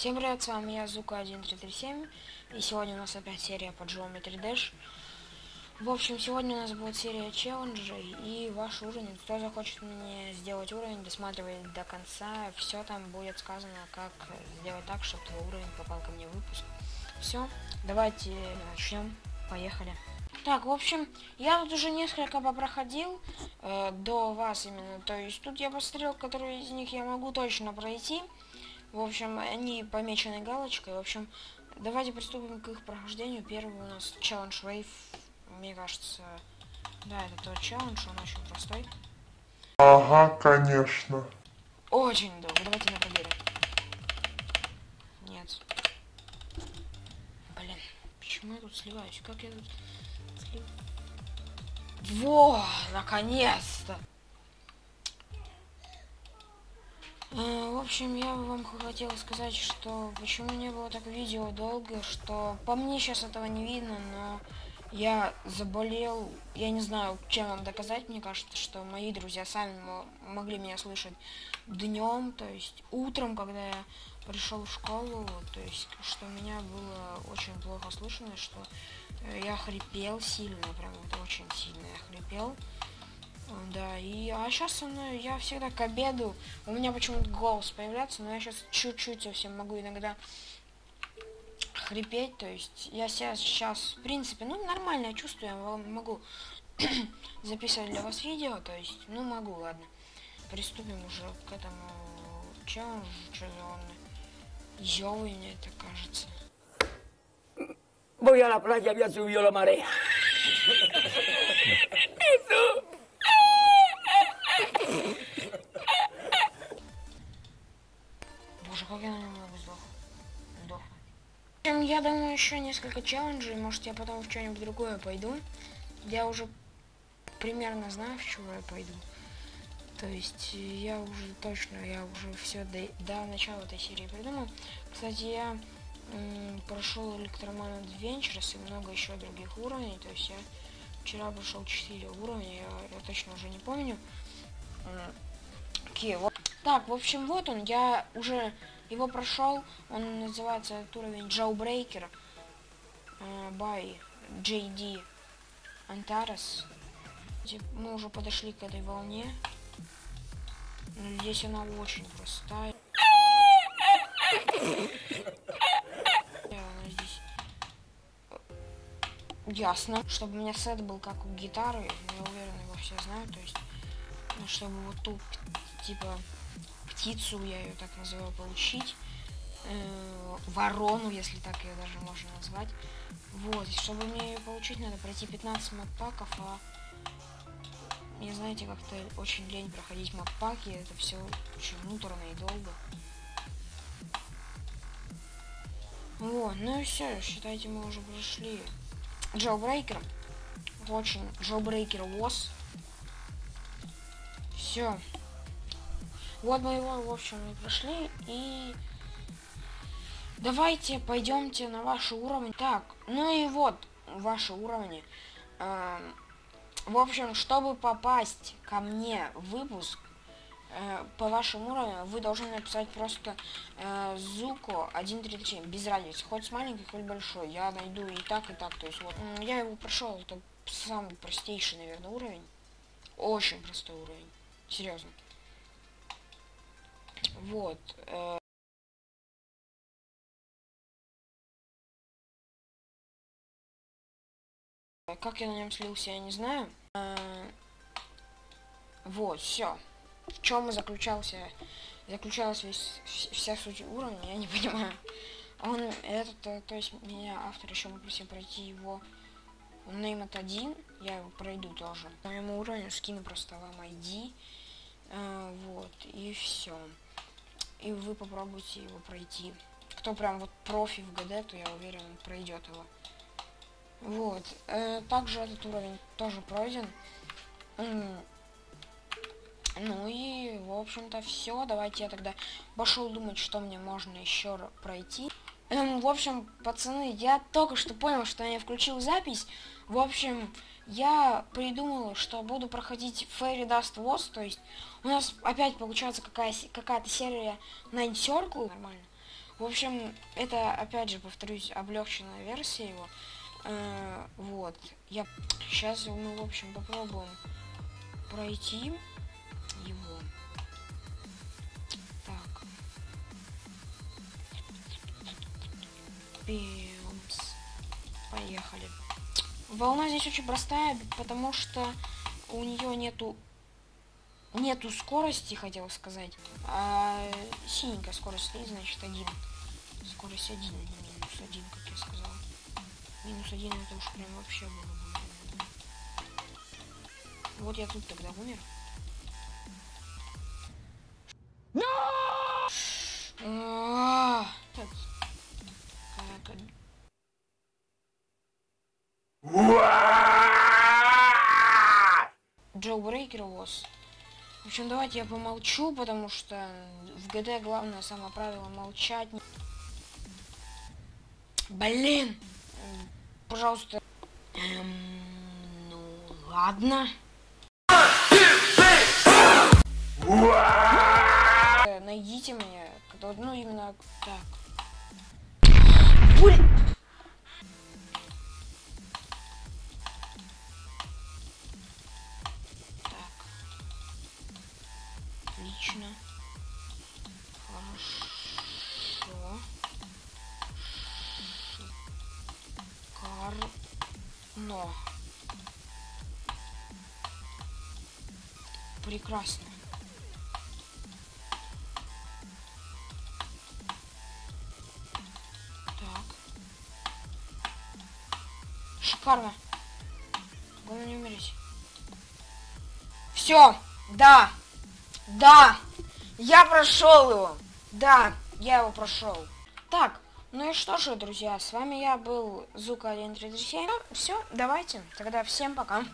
Всем привет, с вами я, Зука1337, и сегодня у нас опять серия по Geometry Dash. В общем, сегодня у нас будет серия челленджей и ваш уровень. Кто захочет мне сделать уровень, досматривает до конца, все там будет сказано, как сделать так, чтобы твой уровень попал ко мне в выпуск. Все, давайте начнем, поехали. Так, в общем, я тут уже несколько попроходил э, до вас именно, то есть тут я посмотрел, которые из них я могу точно пройти. В общем, они помечены галочкой. В общем, давайте приступим к их прохождению. Первый у нас челлендж Wave. Мне кажется, да, это тот челлендж, он очень простой. Ага, конечно. Очень долго. Давайте на проверим. Нет. Блин, почему я тут сливаюсь? Как я тут слив... Во, наконец-то! Э, в общем, я вам хотел сказать, что почему не было так видео долго, что по мне сейчас этого не видно, но я заболел, я не знаю, чем вам доказать, мне кажется, что мои друзья сами могли меня слышать днем, то есть утром, когда я пришел в школу, то есть, что меня было очень плохо слышно, что э, я хрипел сильно, прям вот очень сильно я хрипел. Да, и а сейчас со мной я всегда к обеду, у меня почему-то голос появляется, но я сейчас чуть-чуть совсем могу иногда хрипеть, то есть я себя сейчас, в принципе, ну, нормально чувствую, я могу записывать для вас видео, то есть, ну, могу, ладно. Приступим уже к этому челленджу, что за он ёвый, мне это кажется. Voy a la playa, había subido la marea. как я на него сдох. Сдох. Я думаю, еще несколько челленджей, может я потом в что-нибудь другое пойду. Я уже примерно знаю, в чего я пойду. То есть я уже точно, я уже все до, до начала этой серии придумал. Кстати, я прошел Электроман Adventures и много еще других уровней. То есть я вчера прошел 4 уровня, я, я точно уже не помню. Окей, вот. Так, в общем, вот он, я уже его прошел, он называется этот уровень Jailbreaker uh, by JD Antares. Мы уже подошли к этой волне. Здесь она очень простая. Ясно, чтобы у меня сет был как у гитары, я уверен, его все знают, то есть, ну, чтобы вот тут, типа, птицу, я ее так называю, получить. Э, ворону, если так ее даже можно назвать. Вот, и чтобы мне ее получить, надо пройти 15 маппаков, а мне, знаете, как-то очень лень проходить маппаки, это все очень муторно и долго. Вот, ну и все, считайте, мы уже прошли Jailbreaker. Очень Jailbreaker was. Все. Вот мы его, в общем, и прошли. И давайте пойдемте на ваши уровни. Так, ну и вот ваши уровни. Эм, в общем, чтобы попасть ко мне в выпуск, э, по вашему уровню, вы должны написать просто э, Зуко 1.37, без разницы, хоть с маленькой, хоть большой. Я найду и так, и так. То есть вот, я его прошел, это самый простейший, наверное, уровень. Очень простой уровень. Серьезно. Вот. Э, как я на нем слился, я не знаю. Э, вот, все. В чем и заключался, заключалась весь, вся суть уровня, я не понимаю. Он, этот, э, то есть меня автор еще попросил пройти его от один, я его пройду тоже. По моему уровню скину просто вам ID, э, вот, и все и вы попробуйте его пройти. Кто прям вот профи в ГД, то я уверен, он пройдет его. Вот. Э, также этот уровень тоже пройден. Ну и, в общем-то, все. Давайте я тогда пошел думать, что мне можно еще пройти. Эм, в общем, пацаны, я только что понял, что я включил запись. В общем, я придумал, что буду проходить Fairy Dust Wars, то есть у нас опять получается какая-то серия Nine Circle, нормально. В общем, это, опять же, повторюсь, облегченная версия его. Э, вот. Я... Сейчас мы, в общем, попробуем пройти Пимс. Поехали. Волна здесь очень простая, потому что у нее нету нету скорости, хотел сказать. А синенькая скорость стоит, значит, один. Скорость один, а не минус один, как я сказал. Минус один это уж прям вообще было бы. Вот я тут тогда умер. Общем, давайте я помолчу, потому что в ГД главное самое правило молчать. Блин! Пожалуйста. Эм, ну, ладно. Найдите кто- ну именно так. Блин! Отлично. Хорошо. Шикарно. Прекрасно. Так. Шикарно. Главное не умереть. Все, да, да, я прошел его. Да, я его прошел. Так, ну и что же, друзья, с вами я был Зука 1337. Все, давайте, тогда всем пока.